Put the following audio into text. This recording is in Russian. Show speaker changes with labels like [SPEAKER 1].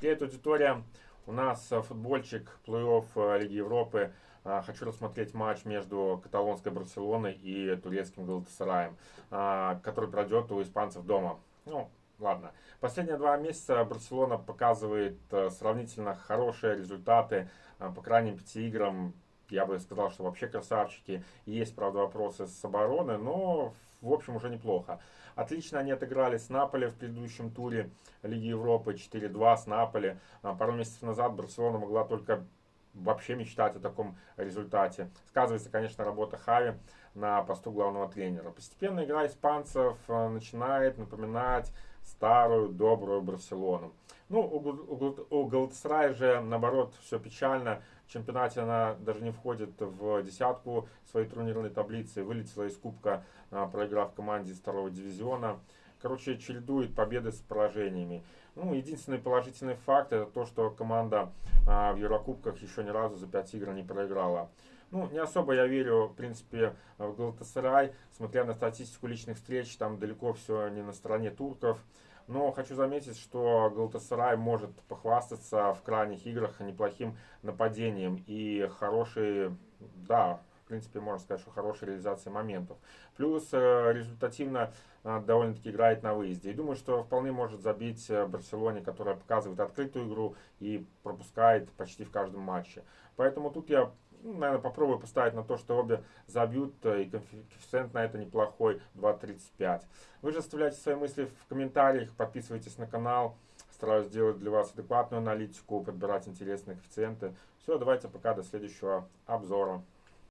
[SPEAKER 1] Привет, аудитория! У нас э, футбольчик плей-офф э, Лиги Европы. А, хочу рассмотреть матч между каталонской Барселоной и турецким Галатасараем, который пройдет у испанцев дома. Ну, ладно. Последние два месяца Барселона показывает э, сравнительно хорошие результаты. По крайним пяти играм я бы сказал, что вообще красавчики. Есть, правда, вопросы с обороны, но в общем уже неплохо. Отлично они отыграли с Наполи в предыдущем туре Лиги Европы 4-2 с Наполи. А, пару месяцев назад Барселона могла только вообще мечтать о таком результате. Сказывается, конечно, работа Хави на посту главного тренера. Постепенно игра испанцев э, начинает напоминать старую добрую Барселону. Ну, у, Галатасарая же, наоборот, все печально. В чемпионате она даже не входит в десятку своей турнирной таблицы. Вылетела из кубка, а, проиграв команде из второго дивизиона. Короче, чередует победы с поражениями. Ну, единственный положительный факт это то, что команда а, в Еврокубках еще ни разу за 5 игр не проиграла. Ну, не особо я верю, в принципе, в Галатасарай. Смотря на статистику личных встреч, там далеко все не на стороне турков. Но хочу заметить, что Галатасарай может похвастаться в крайних играх неплохим нападением и хорошие, да, в принципе, можно сказать, что хорошая реализация моментов. Плюс э, результативно э, довольно-таки играет на выезде. И думаю, что вполне может забить э, Барселоне, которая показывает открытую игру и пропускает почти в каждом матче. Поэтому тут я ну, наверное, попробую поставить на то, что обе забьют, и коэффициент на это неплохой, 2.35. Вы же оставляйте свои мысли в комментариях, подписывайтесь на канал. Стараюсь сделать для вас адекватную аналитику, подбирать интересные коэффициенты. Все, давайте пока, до следующего обзора.